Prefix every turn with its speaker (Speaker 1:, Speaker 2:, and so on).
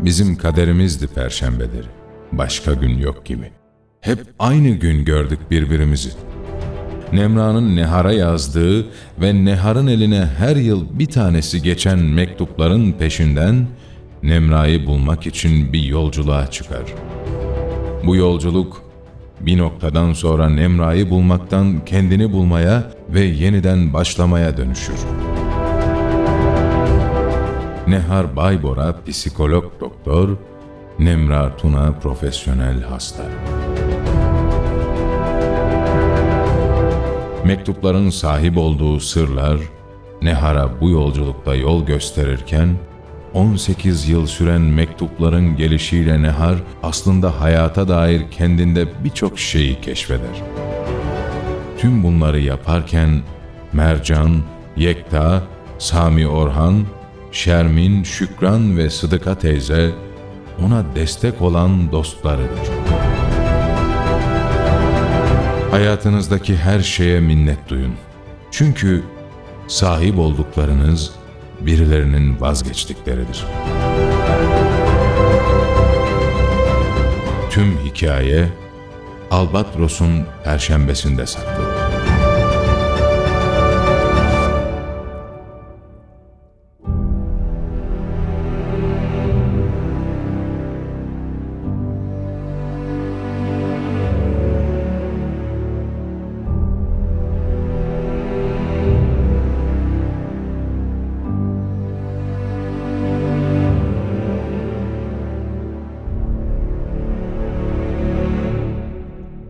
Speaker 1: Bizim kaderimizdi perşembeleri. Başka gün yok gibi. Hep aynı gün gördük birbirimizi. Nemra'nın Nehar'a yazdığı ve Nehar'ın eline her yıl bir tanesi geçen mektupların peşinden Nemra'yı bulmak için bir yolculuğa çıkar. Bu yolculuk bir noktadan sonra Nemra'yı bulmaktan kendini bulmaya ve yeniden başlamaya dönüşür. Nehar Baybora psikolog doktor, Nemra Tuna profesyonel hasta. Mektupların sahip olduğu sırlar, Nehar'a bu yolculukta yol gösterirken, 18 yıl süren mektupların gelişiyle Nehar aslında hayata dair kendinde birçok şeyi keşfeder. Tüm bunları yaparken Mercan, Yekta, Sami Orhan, Şermin, Şükran ve Sıdıka teyze ona destek olan dostlarıdır. Hayatınızdaki her şeye minnet duyun. Çünkü sahip olduklarınız birilerinin vazgeçtikleridir. Tüm hikaye Albatros'un perşembesinde saklıdır.